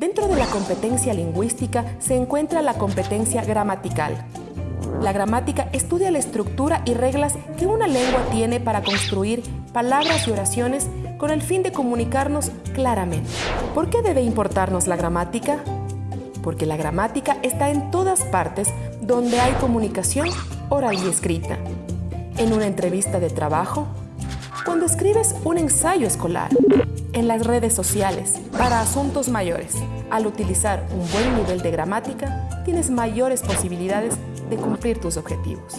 Dentro de la competencia lingüística se encuentra la competencia gramatical. La gramática estudia la estructura y reglas que una lengua tiene para construir palabras y oraciones con el fin de comunicarnos claramente. ¿Por qué debe importarnos la gramática? Porque la gramática está en todas partes donde hay comunicación oral y escrita. En una entrevista de trabajo, cuando escribes un ensayo escolar, en las redes sociales, para asuntos mayores. Al utilizar un buen nivel de gramática, tienes mayores posibilidades de cumplir tus objetivos.